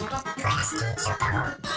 Rest your power.